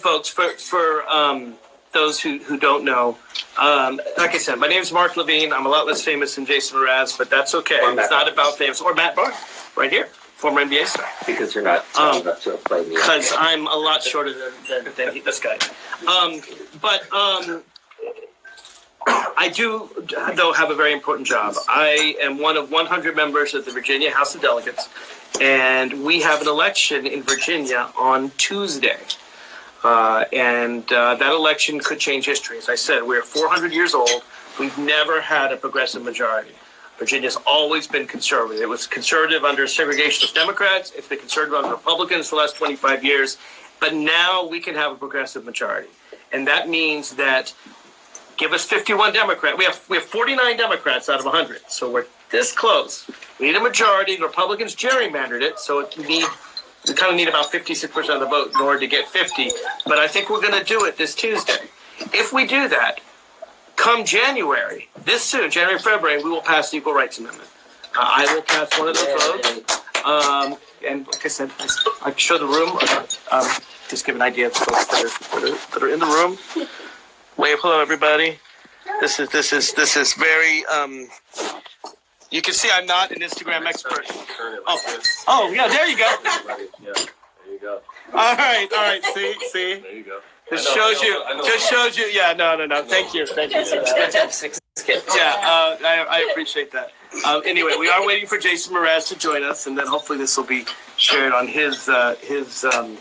folks, for, for um, those who, who don't know, um, like I said, my name is Mark Levine. I'm a lot less famous than Jason Mraz, but that's okay. It's not about famous. Or Matt Barnes, right here, former NBA star. Because you're not tall Um, enough to play me. Because I'm a lot shorter than, than, than he- this guy. Um, but um, I do, though, have a very important job. I am one of 100 members of the Virginia House of Delegates, and we have an election in Virginia on Tuesday. Uh, and uh, that election could change history. As I said, we're 400 years old. We've never had a progressive majority. Virginia's always been conservative. It was conservative under segregationist Democrats. It's been conservative under Republicans for the last 25 years. But now we can have a progressive majority. And that means that give us 51 Democrats. We have we have 49 Democrats out of 100. So we're this close. We need a majority. The Republicans gerrymandered it, so it, we need we kind of need about 56% of the vote in order to get 50. But I think we're going to do it this Tuesday. If we do that, come January, this soon, January, February, we will pass the Equal Rights Amendment. Uh, I will cast one of those votes. Um, and like I said, I show the room. Um, just give an idea of folks that are, that are, that are in the room. Wave hello, everybody. This is this is this is very. Um, you can see I'm not an Instagram expert. Oh, oh yeah, there you go. Yeah, there you go. All right, all right. See, see. There you go. Just shows you. Just shows you. Yeah, no, no, no. Thank you. Thank you. Yeah, uh, I, I appreciate that. Uh, anyway, we are waiting for Jason Mraz to join us, and then hopefully this will be shared on his uh, his um,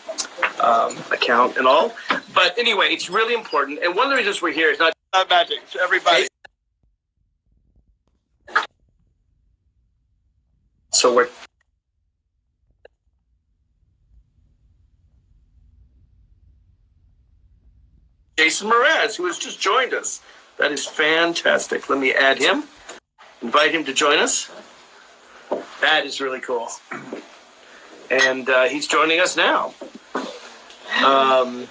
um, account and all. But anyway, it's really important, and one of the reasons we're here is not not magic. Everybody. So we're Jason Mraz, who has just joined us. That is fantastic. Let me add him, invite him to join us. That is really cool. And uh, he's joining us now. Um,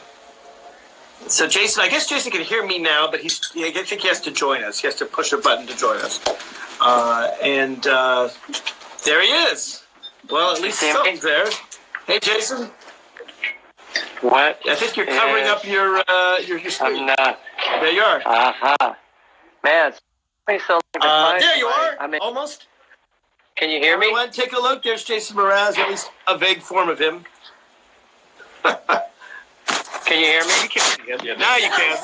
so, Jason, I guess Jason can hear me now, but he's, I think he has to join us. He has to push a button to join us. Uh, and uh, there he is. Well, at least something's there. Hey, Jason. What? I think you're covering up your uh, your, your I'm not. There you are. Aha. Man, it's so like Uh, there you are. I mean, Almost. can you hear me? Everyone, take a look. There's Jason Mraz, at least a vague form of him. Can you hear me? You can. Now you can.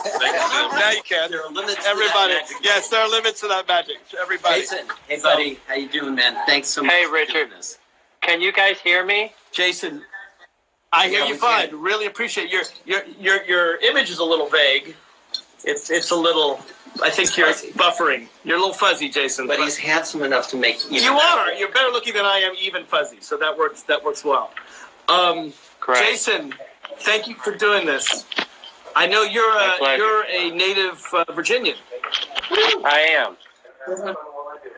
Now you can. There are limits. to Everybody. that magic. Yes, there are limits to that magic. Everybody. Jason, hey buddy, how you doing, man? Thanks so much. Hey, Richard. Can you guys hear me? Jason, I hear Yeah, you fine. can. Really appreciate your your your your image is a little vague. It's it's a little. I think you're buffering. You're a little fuzzy, Jason. But he's handsome enough to make you. you are. You're better looking than I am, even fuzzy. So that works. That works well. Um, Correct. Jason, thank you for doing this. I know you're a you're a native uh, Virginian. I am.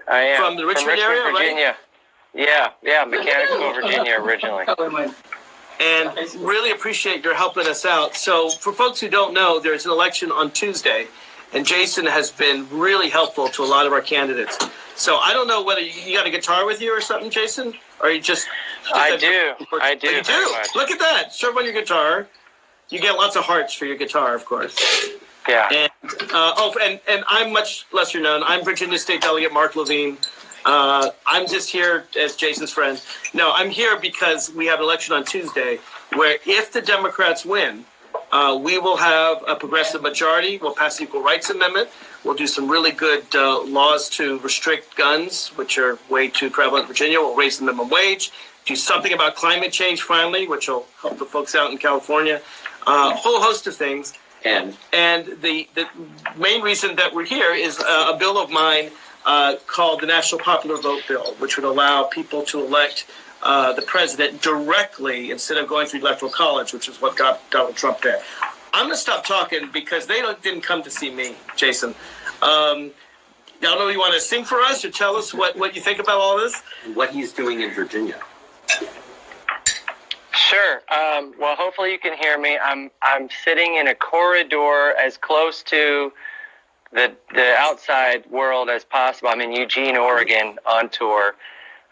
I am. From the Richmond area, right? Virginia. Yeah, yeah, Mechanicsville, Virginia originally. and really appreciate your helping us out. So, for folks who don't know, there's an election on Tuesday, and Jason has been really helpful to a lot of our candidates. So, I don't know whether you, you got a guitar with you or something, Jason, or you just. I do. I do Oh, you do. Look at that. Show on your guitar. You get lots of hearts for your guitar, of course. Yeah. And uh, oh, and and I'm much lesser known. I'm Virginia State Delegate Mark Levine. Uh, I'm just here as Jason's friend. No, I'm here because we have an election on Tuesday, where if the Democrats win, uh, we will have a progressive majority. We'll pass the Equal Rights Amendment. We'll do some really good uh, laws to restrict guns, which are way too prevalent in Virginia. We'll raise the minimum wage. Do something about climate change finally, which will help the folks out in California. A whole host of things. And And the, the main reason that we're here is uh, a bill of mine uh, called the National Popular Vote Bill, which would allow people to elect uh, the president directly instead of going through electoral college, which is what got Donald Trump there. I'm going to stop talking because they don't, didn't come to see me, Jason. Um, I don't know if you want to sing for us or tell us what, what you think about all this. what he's doing in Virginia. Sure. Um, well, hopefully you can hear me. I'm I'm sitting in a corridor as close to the the outside world as possible. I'm in Eugene, Oregon, on tour.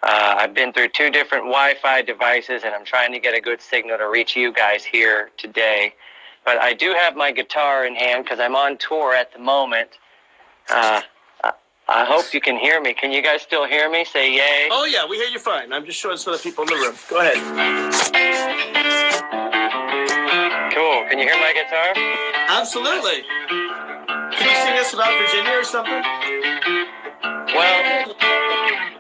Uh, I've been through two different Wi-Fi devices, and I'm trying to get a good signal to reach you guys here today. but I do have my guitar in hand because I'm on tour at the moment. Uh, I- I hope you can hear me. Can you guys still hear me? Say yay. Oh yeah, we hear you fine. I'm just showing some of the people in the room. Go ahead. Cool. Can you hear my guitar? Absolutely. Can you sing us about Virginia or something? Well,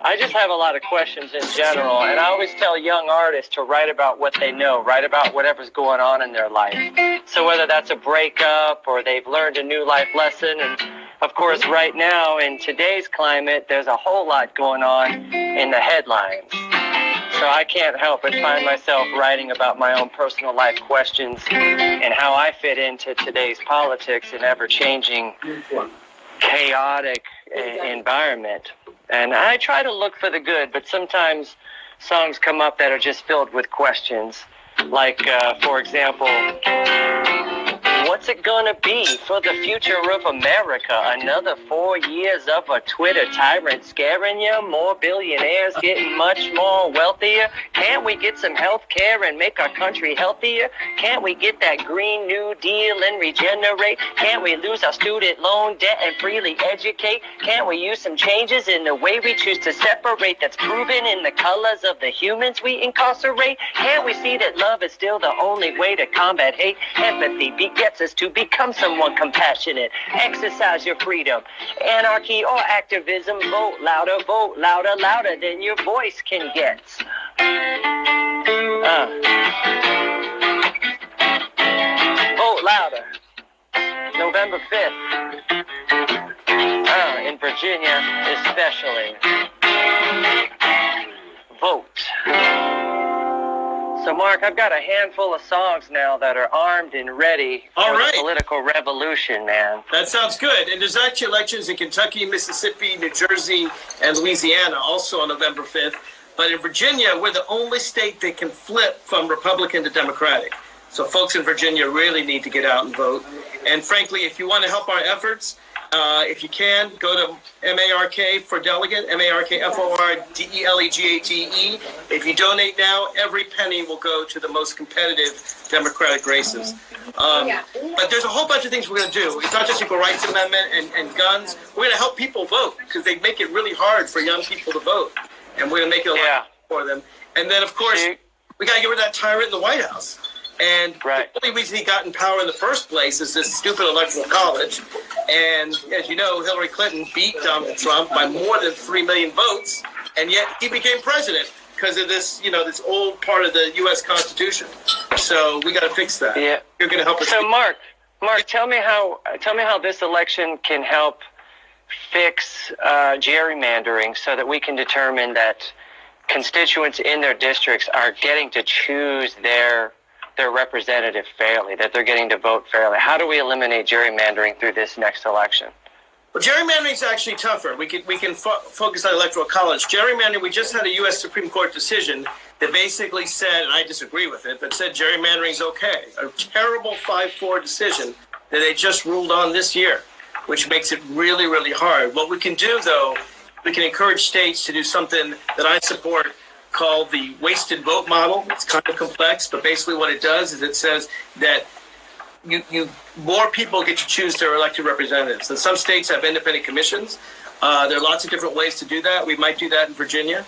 I just have a lot of questions in general, and I always tell young artists to write about what they know, write about whatever's going on in their life. So whether that's a breakup or they've learned a new life lesson, and of course, right now in today's climate, there's a whole lot going on in the headlines. So I can't help but find myself writing about my own personal life questions and how I fit into today's politics and ever changing chaotic environment. And I try to look for the good, but sometimes songs come up that are just filled with questions. Like, uh, for example, what's it gonna be for the future of America? Another four years of a Twitter tyrant scaring you? More billionaires getting much more wealthier? Can't we get some health care and make our country healthier? Can't we get that Green New Deal and regenerate? Can't we lose our student loan debt and freely educate? Can't we use some changes in the way we choose to separate that's proven in the colors of the humans we incarcerate? Can't we see that love is still the only way to combat hate? Empathy begets us to become someone compassionate. Exercise your freedom. Anarchy or activism, vote louder, vote louder, louder than your voice can get. Uh. Vote louder. November 5th. Uh, in Virginia, especially. Vote. So, Mark, I've got a handful of songs now that are armed and ready for All right. the political revolution, man. That sounds good. And there's actually elections in Kentucky, Mississippi, New Jersey, and Louisiana also on November 5th. But in Virginia, we're the only state that can flip from Republican to Democratic. So folks in Virginia really need to get out and vote. And frankly, if you want to help our efforts, uh, if you can, go to MARK for delegate, M-A-R-K-F-O-R-D-E-L-E-G-A-T-E. If you donate now, every penny will go to the most competitive Democratic races. Um, but there's a whole bunch of things we're going to do. It's not just equal rights amendment and, and guns. We're going to help people vote because they make it really hard for young people to vote. And we're going to make it a Yeah. lot for them. And then, of course, we got to get rid of that tyrant in the White House. And Right. the only reason he got in power in the first place is this stupid electoral college. And as you know, Hillary Clinton beat Donald Trump by more than three million votes, and yet he became president because of this, you know, this old part of the U.S. Constitution. So we got to fix that. Yeah. You're going to help us. So, Mark, Mark, tell me how tell me how this election can help fix uh, gerrymandering, so that we can determine that constituents in their districts are getting to choose their their representative fairly, that they're getting to vote fairly. How do we eliminate gerrymandering through this next election? Well, gerrymandering is actually tougher. We can we can fo- focus on electoral college. Gerrymandering, we just had a U.S. Supreme Court decision that basically said, and I disagree with it, but said gerrymandering is okay. A terrible five-four decision that they just ruled on this year, which makes it really really hard. What we can do though, we can encourage states to do something that I support called the wasted vote model. It's kind of complex, but basically what it does is it says that you, you more people get to choose their elected representatives. And some states have independent commissions. Uh, there are lots of different ways to do that. We might do that in Virginia,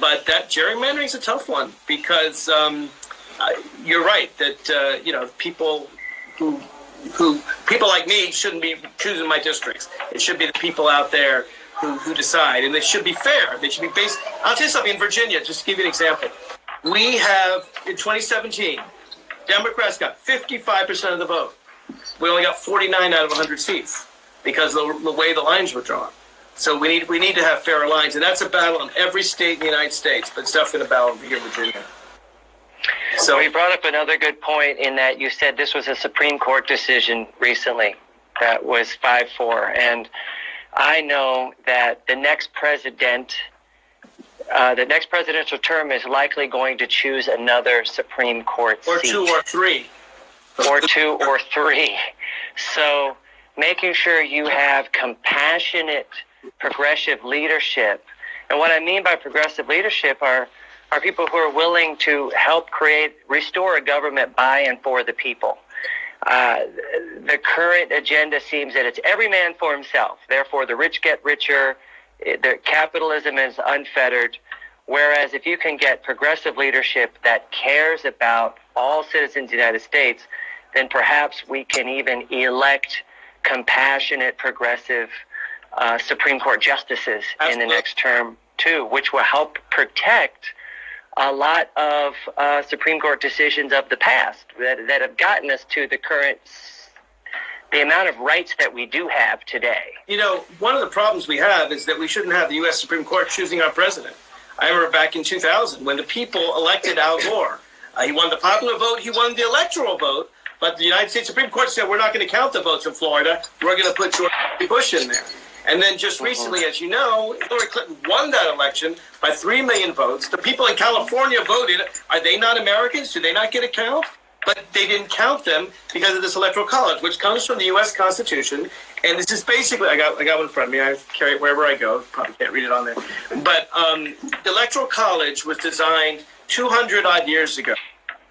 but that gerrymandering is a tough one because um, uh, you're right that uh, you know people who who people like me shouldn't be choosing my districts. It should be the people out there who, who decide, and they should be fair. They should be based. I'll tell you something. In Virginia, just to give you an example, we have in 2017, Democrats got 55% of the vote. We only got 49 out of 100 seats because of the, the way the lines were drawn. So we need we need to have fairer lines, and that's a battle in every state in the United States. But it's definitely a battle here in Virginia. So you brought up another good point in that you said this was a Supreme Court decision recently that was 5-4. And I know that the next president, uh, the next presidential term is likely going to choose another Supreme Court or seat. two or three. or two or three. So making sure you have compassionate, progressive leadership. And what I mean by progressive leadership are are people who are willing to help create, restore a government by and for the people. Uh, the current agenda seems that it's every man for himself. Therefore, the rich get richer. The capitalism is unfettered. Whereas if you can get progressive leadership that cares about all citizens of the United States, then perhaps we can even elect compassionate, progressive uh, Supreme Court justices in the next term too, which will help protect a lot of uh, Supreme Court decisions of the past that, that have gotten us to the current, the amount of rights that we do have today. You know, one of the problems we have is that we shouldn't have the U.S. Supreme Court choosing our president. I remember back in 2000 when the people elected Al Gore. Uh, he won the popular vote, he won the electoral vote, but the United States Supreme Court said we're not going to count the votes in Florida. We're going to put George Bush in there. And then just recently, as you know, Hillary Clinton won that election by 3 million votes. The people in California voted. Are they not Americans? Do they not get a count? But they didn't count them because of this electoral college, which comes from the U.S. Constitution. And this is basically, I got, I got one in front of me. I carry it wherever I go. Probably can't read it on there. But um, the electoral college was designed 200 odd years ago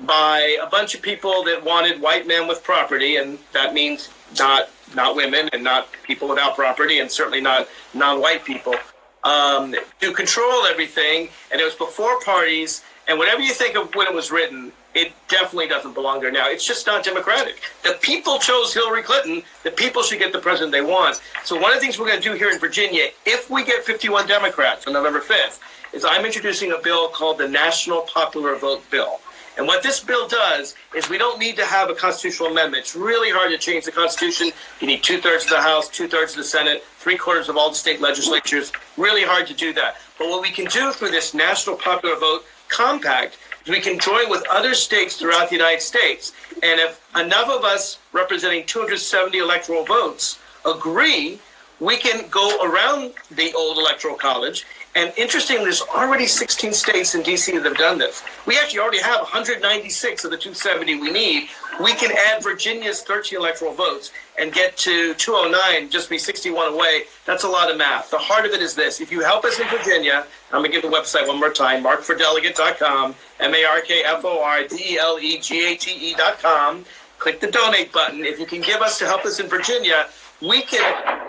by a bunch of people that wanted white men with property, and that means not not women and not people without property, and certainly not non-white people, um, to control everything. And it was before parties, and whatever you think of when it was written, it definitely doesn't belong there now. It's just not democratic. The people chose Hillary Clinton. The people should get the president they want. So one of the things we're going to do here in Virginia, if we get 51 Democrats on November 5th, is I'm introducing a bill called the National Popular Vote Bill. And what this bill does is we don't need to have a constitutional amendment. It's really hard to change the Constitution. You need two thirds of the House, two thirds of the Senate, three quarters of all the state legislatures. Really hard to do that. But what we can do through this National Popular Vote Compact is we can join with other states throughout the United States. And if enough of us representing 270 electoral votes agree, we can go around the old electoral college. And interestingly, there's already 16 states in DC that have done this. We actually already have 196 of the 270 we need. We can add Virginia's 13 electoral votes and get to 209, just be 61 away. That's a lot of math. The heart of it is this. If you help us in Virginia, I'm going to give the website one more time, markfordelegate.com, M-A-R-K-F-O-R-D-E-L-E-G-A-T-E E dot com. Click the donate button. If you can give us to help us in Virginia, we can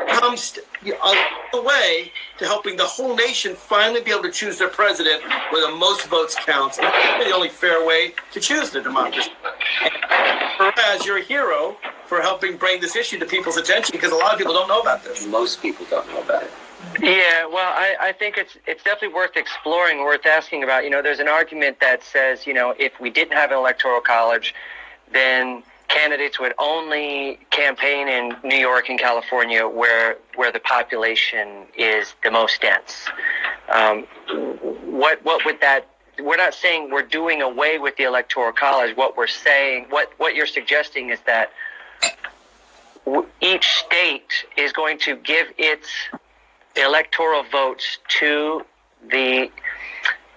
come st- uh, along the way to helping the whole nation finally be able to choose their president where the most votes counts. And that's the only fair way to choose the democracy. And Whereas you're a hero for helping bring this issue to people's attention because a lot of people don't know about this. Most people don't know about it. Yeah, well, I, I think it's it's definitely worth exploring, worth asking about. You know, there's an argument that says, you know, if we didn't have an electoral college, then candidates would only campaign in New York and California, where where the population is the most dense. Um, what what would that? We're not saying we're doing away with the electoral college. What we're saying, what what you're suggesting, is that each state is going to give its electoral votes to the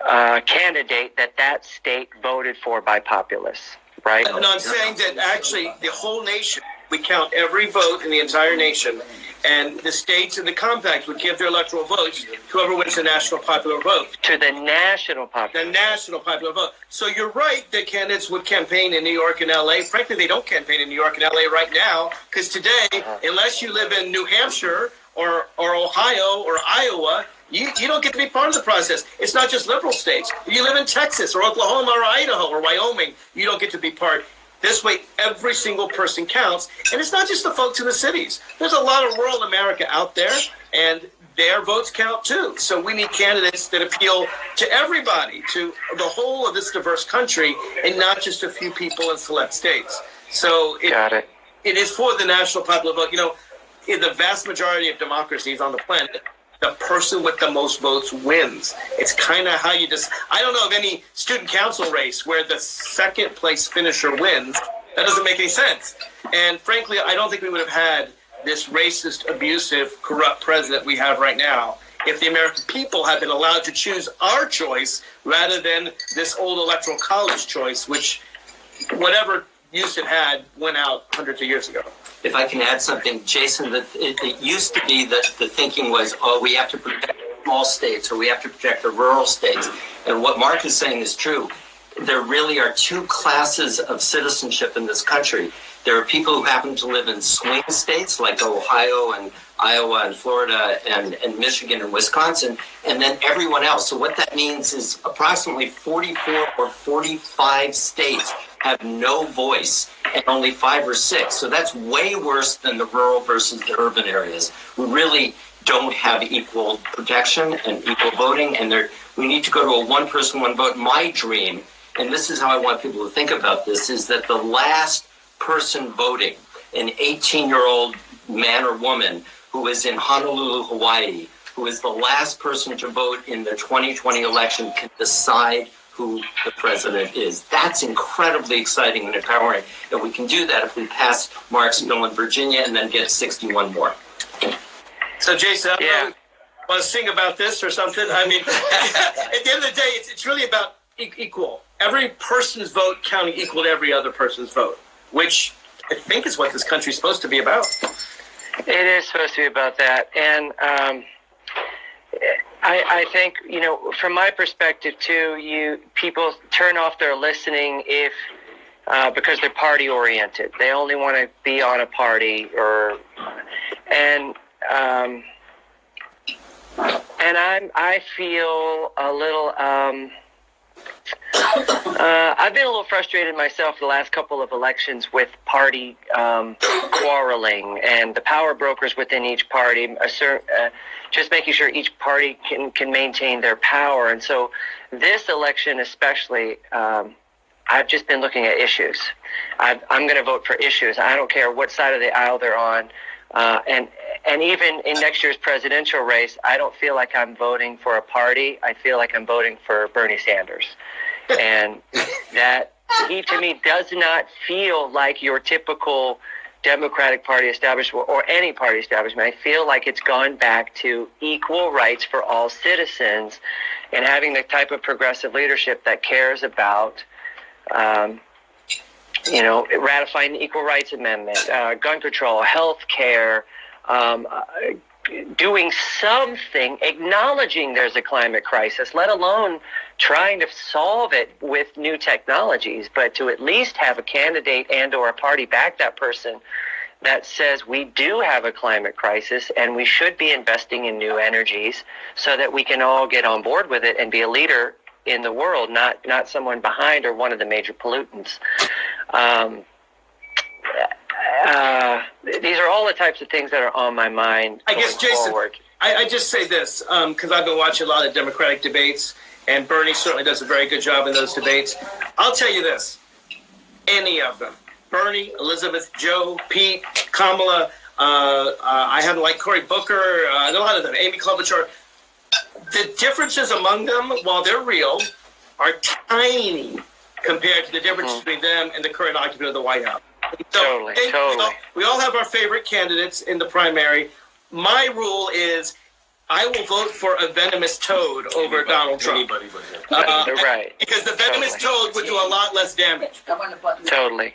uh, candidate that that state voted for by populace, right? No, I'm saying that actually the whole nation, we count every vote in the entire nation, and the states and the compact would give their electoral votes to whoever wins the national popular vote. To the national popular. The national popular vote. So you're right that candidates would campaign in New York and LA. Frankly, they don't campaign in New York and LA right now because today, unless you live in New Hampshire or, or Ohio or Iowa, you, you don't get to be part of the process. It's not just liberal states. If you live in Texas or Oklahoma or Idaho or Wyoming, you don't get to be part. This way, every single person counts. And it's not just the folks in the cities. There's a lot of rural America out there, and their votes count too. So we need candidates that appeal to everybody, to the whole of this diverse country, and not just a few people in select states. So it, Got it. it is for the national popular vote. You know, in the vast majority of democracies on the planet, the person with the most votes wins. It's kind of how you just. I don't know of any student council race where the second place finisher wins. That doesn't make any sense. And frankly, I don't think we would have had this racist, abusive, corrupt president we have right now if the American people had been allowed to choose our choice rather than this old electoral college choice, which whatever use it had went out hundreds of years ago. If I can add something, Jason, the, it, it used to be that the thinking was, oh, we have to protect small states or we have to protect the rural states. And what Mark is saying is true. There really are two classes of citizenship in this country. There are people who happen to live in swing states like Ohio and Iowa and Florida and, and Michigan and Wisconsin, and then everyone else. So what that means is approximately 44 or 45 states have no voice and only five or six. So that's way worse than the rural versus the urban areas. We really don't have equal protection and equal voting, and there, we need to go to a one person, one vote. My dream, and this is how I want people to think about this, is that the last person voting, an 18 year old man or woman who is in Honolulu, Hawaii, who is the last person to vote in the 2020 election, can decide who the president is. That's incredibly exciting and empowering. And we can do that if we pass Mark's bill in Virginia and then get 61 more. So Jason, I don't Yeah. want to sing about this or something? I mean, at the end of the day, it's, it's really about e- equal. Every person's vote counting equal to every other person's vote, which I think is what this country's supposed to be about. It is supposed to be about that, and um, I, I think you know, from my perspective too, you people turn off their listening if uh, because they're party oriented. They only want to be on a party, or and um, and I'm I feel a little. Um, uh, I've been a little frustrated myself the last couple of elections with party um, quarreling and the power brokers within each party, a cer- uh, just making sure each party can, can maintain their power. And so, this election, especially, um, I've just been looking at issues. I've, I'm going to vote for issues. I don't care what side of the aisle they're on. Uh, and and even in next year's presidential race, I don't feel like I'm voting for a party. I feel like I'm voting for Bernie Sanders, and that he to me does not feel like your typical Democratic Party establishment or any party establishment. I feel like it's gone back to equal rights for all citizens, and having the type of progressive leadership that cares about. Um, you know, ratifying the Equal Rights Amendment, uh, gun control, health care, um, uh, doing something, acknowledging there's a climate crisis, let alone trying to solve it with new technologies, but to at least have a candidate and or a party back that person that says we do have a climate crisis and we should be investing in new energies so that we can all get on board with it and be a leader in the world, not not someone behind or one of the major pollutants. Um, uh, these are all the types of things that are on my mind. I guess, Jason. I, I just say this because I've been watching a lot of Democratic debates, and Bernie certainly does a very good job in those debates. I'll tell you this: any of them, Bernie, Elizabeth, Joe, Pete, Kamala. Uh, uh, I haven't liked Cory Booker. Uh, a lot of them, Amy Klobuchar. The differences among them, while they're real, are tiny compared to the difference Mhm. between them and the current occupant of the White House. So, Totally, they- we all- we all have our favorite candidates in the primary. My rule is I will vote for a venomous toad over Donald Trump. Anybody but. Uh, right. Because the venomous toad would do a lot less damage. I want to button that. Totally.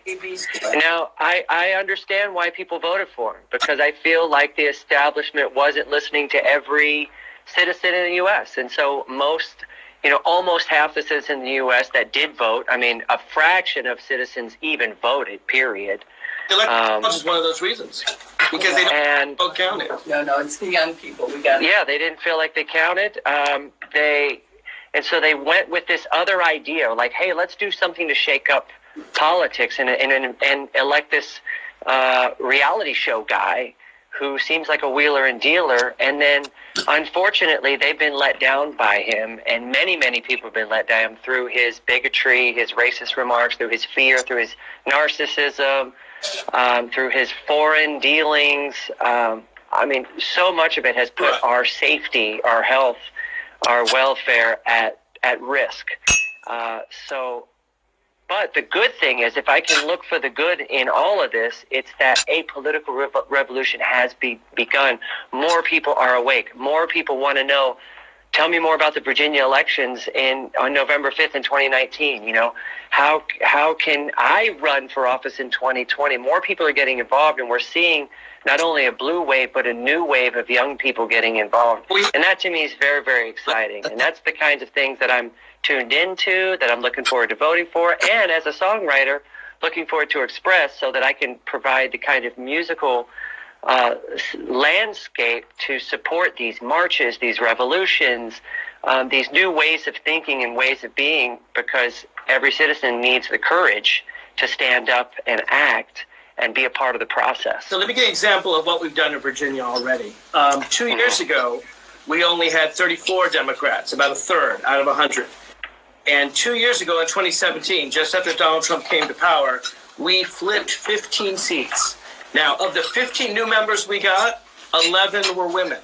Now, I, I understand why people voted for him because I feel like the establishment wasn't listening to every citizen in the U.S. And so most, you know, almost half the citizens in the U.S. that did vote, I mean, a fraction of citizens even voted, period. The electoral Um, is one of those reasons. Because they don't And vote counted. No, no, it's the young people. We got. yeah, they didn't feel like they counted. Um, they, and so they went with this other idea, like, hey, let's do something to shake up politics and and and, and elect this uh, reality show guy who seems like a wheeler and dealer. And then, unfortunately, they've been let down by him, and many many people have been let down through his bigotry, his racist remarks, through his fear, through his narcissism um, through his foreign dealings. Um, I mean, so much of it has put our safety, our health, our welfare at at risk. Uh, so, but the good thing is, if I can look for the good in all of this, it's that a political rev- revolution has be- begun. More people are awake. More people want to know. Tell me more about the Virginia elections in on November fifth in 2019. You know, how how can I run for office in 2020? More people are getting involved, and we're seeing not only a blue wave but a new wave of young people getting involved. And that to me is very very exciting, and that's the kinds of things that I'm tuned into, that I'm looking forward to voting for, and as a songwriter, looking forward to Express so that I can provide the kind of musical uh, landscape to support these marches, these revolutions, um, these new ways of thinking and ways of being, because every citizen needs the courage to stand up and act and be a part of the process. So let me give you an example of what we've done in Virginia already. Um, two years ago, we only had 34 Democrats, about a third out of 100. And two years ago in 2017, just after Donald Trump came to power, we flipped 15 seats. Now, of the 15 new members we got, 11 were women.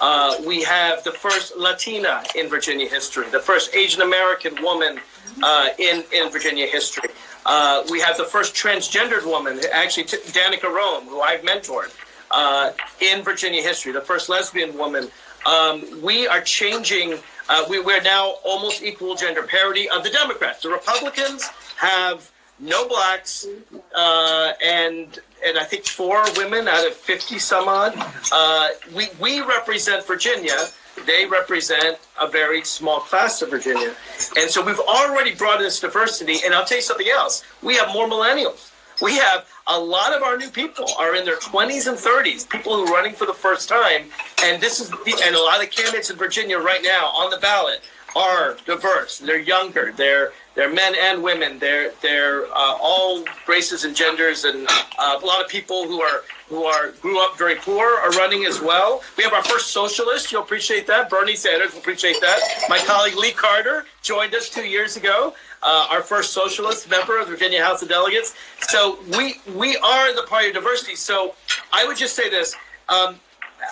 Uh, we have the first Latina in Virginia history, the first Asian American woman uh, in, in Virginia history. Uh, we have the first transgendered woman, actually Danica Roem, who I've mentored uh, in Virginia history, the first lesbian woman. Um, we are changing. Uh, we, we're now almost equal gender parity of the Democrats. The Republicans have no blacks uh, and and I think four women out of fifty some odd. Uh, we we represent Virginia. They represent a very small class of Virginia, and so we've already brought in this diversity. And I'll tell you something else: we have more millennials. We have a lot of our new people are in their 20s and 30s, people who are running for the first time, and this is the, and a lot of candidates in Virginia right now on the ballot are diverse. They're younger. They're they're men and women. They're they're uh, all races and genders, and uh, a lot of people who are who are grew up very poor are running as well. We have our first socialist. You'll appreciate that. Bernie Sanders will appreciate that. My colleague Lee Carter joined us two years ago. Uh, our first socialist member of the Virginia House of Delegates. So we we are the party of diversity. So I would just say this. Um,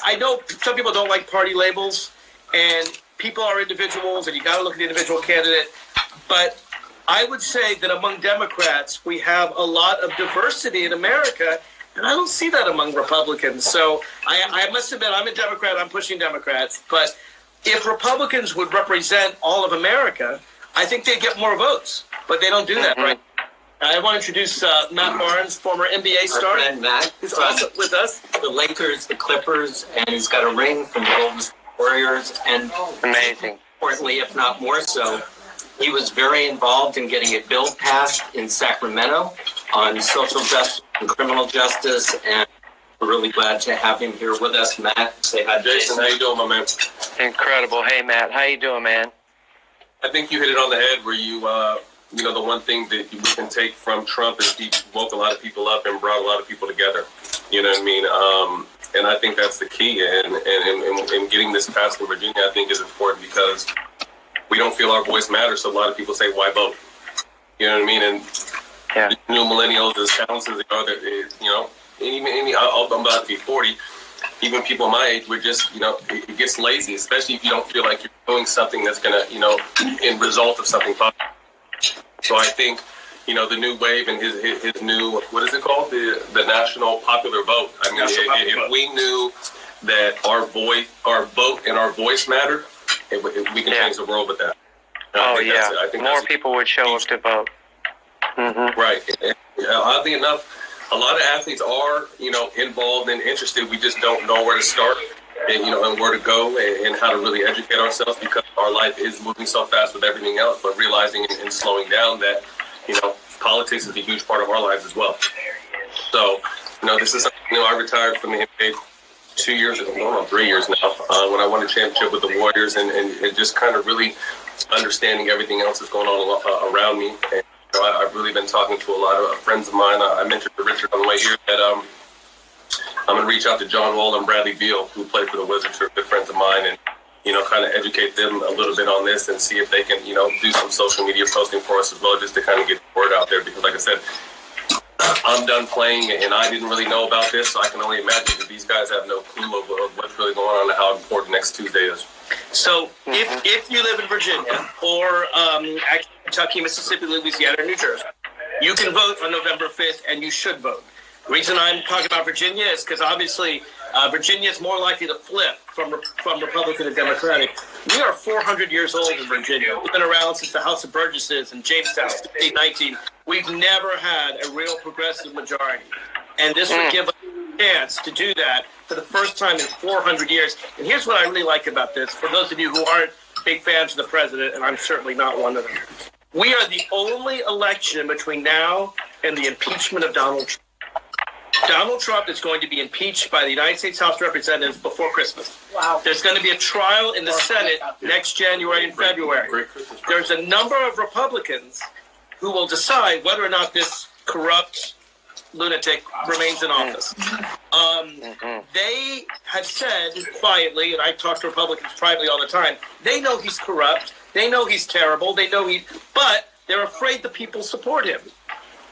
I know some people don't like party labels, and people are individuals, and you got to look at the individual candidate. But I would say that among Democrats, we have a lot of diversity in America, and I don't see that among Republicans. So I, I must admit, I'm a Democrat. I'm pushing Democrats, but if Republicans would represent all of America, I think they'd get more votes. But they don't do that, right? I want to introduce uh, Matt Barnes, former NBA Our star, friend Matt who's from also with us. the Lakers, the Clippers, and he's got a ring from the Golden State Warriors. And Amazing. importantly, if not more so, he was very involved in getting a bill passed in Sacramento on social justice and criminal justice. And we're really glad to have him here with us. Matt, say hi, Jason, Jason. how you doing, my man? Incredible. Hey, Matt. How you doing, man? I think you hit it on the head where you, uh, you know, the one thing that we can take from Trump is he woke a lot of people up and brought a lot of people together. You know what I mean? Um, and I think that's the key. And, and, and, and getting this passed in Virginia, I think, is important because we don't feel our voice matters. So a lot of people say, why vote? You know what I mean? And Yeah. new millennials, as talented as they are, that is, eh, you know, even, any, I'm about to be 40. Even people my age, we're just, you know, it, it gets lazy, especially if you don't feel like you're doing something that's going to, you know, in result of something positive. So I think, you know, the new wave and his, his, his new, what is it called? The, the national popular vote. I mean, if, if vote. we knew that our voice, our vote and our voice matter, it, it, we can Yeah. change the world with that. And I Oh, think yeah. I think More people would show up to vote. hmm Right. And, yeah, oddly enough, a lot of athletes are, you know, involved and interested. We just don't know where to start and, you know, and where to go and, and how to really educate ourselves because our life is moving so fast with everything else, but realizing and, and slowing down that, you know, politics is a huge part of our lives as well. So, you know, this is something, you know, I retired from the NBA two years ago, going on three years now, uh, when I won a championship with the Warriors and, and, and just kind of really understanding everything else that's going on uh, around me. And, you know, I, I've really been talking to a lot of friends of mine. I, I mentioned to Richard on the way here that um, I'm going to reach out to John Wall and Bradley Beal, who played for the Wizards, who are good friends of mine, and you know, kind of educate them a little bit on this and see if they can, you know, do some social media posting for us as well, just to kind of get the word out there. Because, like I said, I'm done playing, and I didn't really know about this, so I can only imagine that these guys have no clue of, of what's really going on and how important next Tuesday is. So if, if you live in Virginia or um, Kentucky, Mississippi, Louisiana, or New Jersey, you can vote on November 5th and you should vote. The reason I'm talking about Virginia is because obviously uh, Virginia is more likely to flip from, from Republican to Democratic. We are 400 years old in Virginia. We've been around since the House of Burgesses in Jamestown, 1819. We've never had a real progressive majority. And this would give us a chance to do that for the first time in 400 years. And here's what I really like about this for those of you who aren't big fans of the president, and I'm certainly not one of them. We are the only election between now and the impeachment of Donald Trump. Donald Trump is going to be impeached by the United States House of Representatives before Christmas. Wow. There's going to be a trial in the Senate next January and February. Great Christmas. There's a number of Republicans who will decide whether or not this corrupt lunatic remains in office. Um, they have said quietly, and I talk to Republicans privately all the time, they know he's corrupt. They know he's terrible. They know he, but they're afraid the people support him.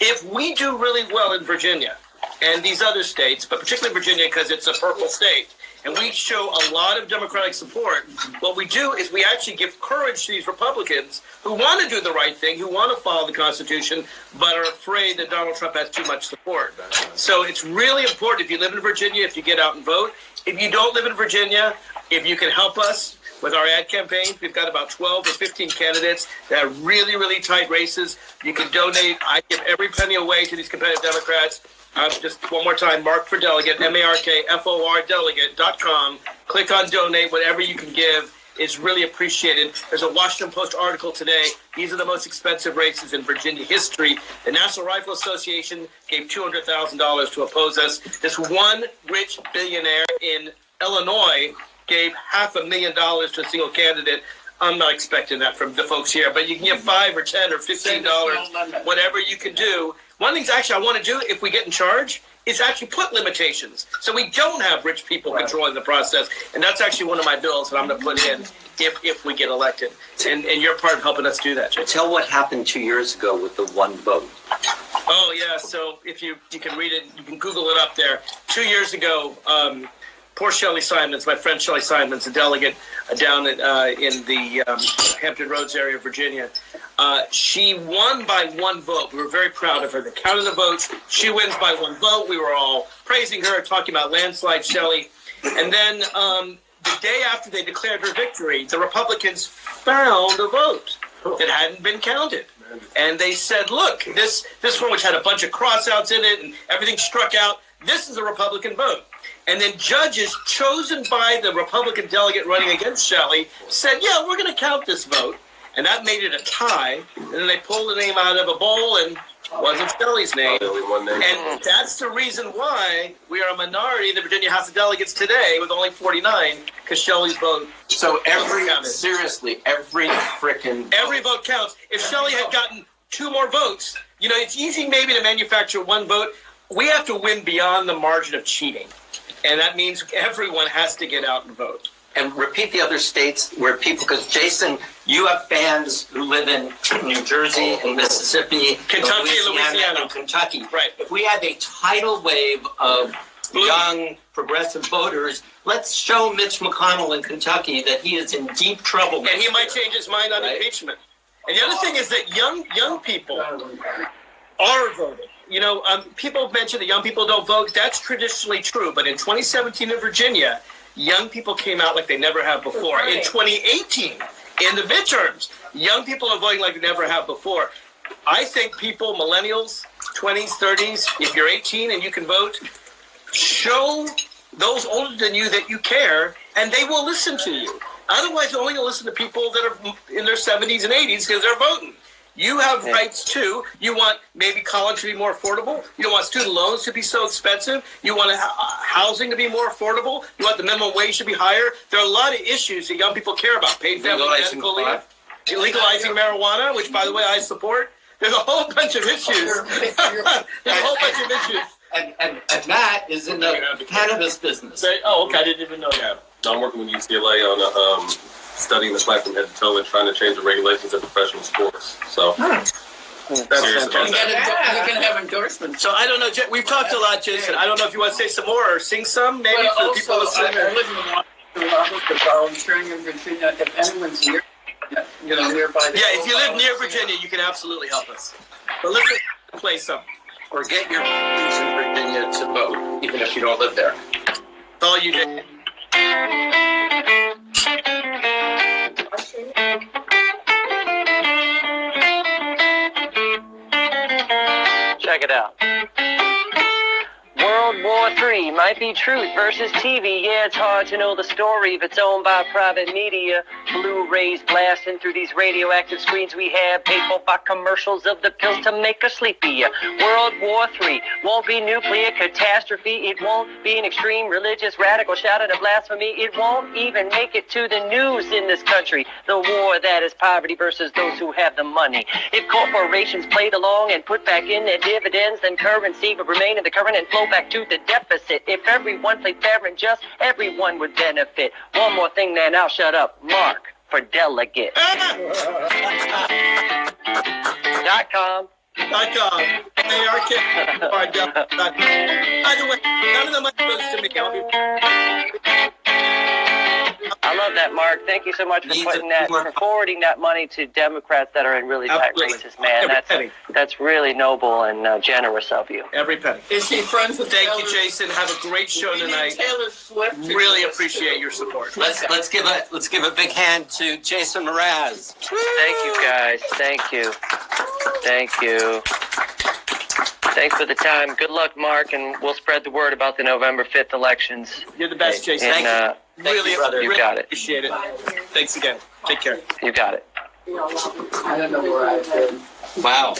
If we do really well in Virginia and these other states, but particularly Virginia because it's a purple state, and we show a lot of Democratic support, what we do is we actually give courage to these Republicans who want to do the right thing, who want to follow the Constitution, but are afraid that Donald Trump has too much support. So it's really important if you live in Virginia, if you get out and vote. If you don't live in Virginia, if you can help us with our ad campaigns, we've got about 12 or 15 candidates that are really, really tight races. You can donate. I give every penny away to these competitive Democrats. Uh, just one more time, Mark for Delegate, M-A-R-K-F-O-R Delegate.com. Click on donate. Whatever you can give is really appreciated. There's a Washington Post article today. These are the most expensive races in Virginia history. The National Rifle Association gave $200,000 to oppose us. This one rich billionaire in Illinois gave half a million dollars to a single candidate. I'm not expecting that from the folks here, but you can give five or ten or fifteen dollars, whatever you can do. One of the things actually I want to do if we get in charge is actually put limitations so we don't have rich people controlling the process. And that's actually one of my bills that I'm going to put in if if we get elected. And and you're part of helping us do that, Jay. Tell what happened two years ago with the one vote. Oh yeah, so if you you can read it, you can Google it up there. Two years ago, um, poor Shelly Simonds, my friend Shelly Simonds, a delegate uh, down at, uh, in the um, Hampton Roads area of Virginia. Uh, she won by one vote. We were very proud of her. They counted the votes. She wins by one vote. We were all praising her, talking about landslide Shelly. And then um, the day after they declared her victory, the Republicans found a vote that hadn't been counted. And they said, look, this, this one, which had a bunch of crossouts in it and everything struck out, this is a Republican vote. And then judges chosen by the Republican delegate running against Shelly said, yeah, we're going to count this vote. And that made it a tie. And then they pulled the name out of a bowl and wasn't Shelly's name. Only one name. And that's the reason why we are a minority in the Virginia House of Delegates today with only 49, because Shelly's vote, So every, seriously, every frickin' every vote counts. If Shelly had gotten two more votes, you know, it's easy maybe to manufacture one vote. We have to win beyond the margin of cheating. And that means everyone has to get out and vote. and repeat the other states where people, because Jason, you have fans who live in New Jersey and Mississippi, Kentucky and Louisiana. and Kentucky. Right. If we have a tidal wave of Blue. young progressive voters, let's show Mitch McConnell in Kentucky that he is in deep trouble. And he might change his mind on Right. impeachment. And the other thing is that young young people are voting. You know, um, people mention that young people don't vote. That's traditionally true. But in 2017 in Virginia, young people came out like they never have before. In 2018, in the midterms, young people are voting like they never have before. I think people, millennials, 20s, 30s, if you're 18 and you can vote, show those older than you that you care, and they will listen to you. Otherwise, they're only going to listen to people that are in their 70s and 80s because they're voting. You have rights too. You want maybe college to be more affordable. You don't want student loans to be so expensive. You want uh, housing to be more affordable. You want the minimum wage to be higher. There are a lot of issues that young people care about. Paid family Legalizing medical leave, legalizing marijuana, which by the way I support. There's a whole bunch of issues. There's a whole bunch of issues. And, and, and Matt is in the cannabis business. Oh, okay, I didn't even know that. I'm working with UCLA on a, um, studying the flag from head to toe and trying to change the regulations of professional sports. So hmm. That's Serious We about fantastic. can, we can have endorsements. So I don't know, we've talked a lot, Jason. I don't know if you want to say some more or sing some, maybe Well, for the also, people I listening. I live in Washington, Robert, volunteering in Virginia, if anyone's near, you know, nearby. Yeah, if you live near Virginia, you can absolutely help us. But let's play some. Or get your friends in Virginia to vote, even if you don't live there. It's all you, Check it out. World War III might be truth versus TV. Yeah, it's hard to know the story if it's owned by private media. Blu-rays blasting through these radioactive screens we have, paid for by commercials of the pills to make us sleepy. World War III won't be nuclear catastrophe. It won't be an extreme religious radical shouting of blasphemy. It won't even make it to the news in this country. The war that is poverty versus those who have the money. If corporations played along and put back in their dividends, then currency would remain in the current and flow back to the deficit. If everyone played fair and just, everyone would benefit. One more thing, then I'll shut up. Mark for delegate. Dot com. Dot com. A-R-K. By the way, none of the money goes to me. I'll be- I love that, Mark. Thank you so much for putting that, for forwarding that money to Democrats that are in really tight races, man. Every That's penny. that's really noble and uh, generous of you. Every penny. Is he friends with Thank Taylor? you, Jason. Have a great show We need tonight. Taylor Swift. to Really appreciate your support. Let's let's give a let's give a big hand to Jason Mraz. Thank you, guys. Thank you. Thank you. Thanks for the time. Good luck, Mark, and we'll spread the word about the November 5th elections. You're the best, Jason. And uh, really, you, brother. really You got it. appreciate it. Thanks again. Take care. you got it. I don't know where I've been. Wow.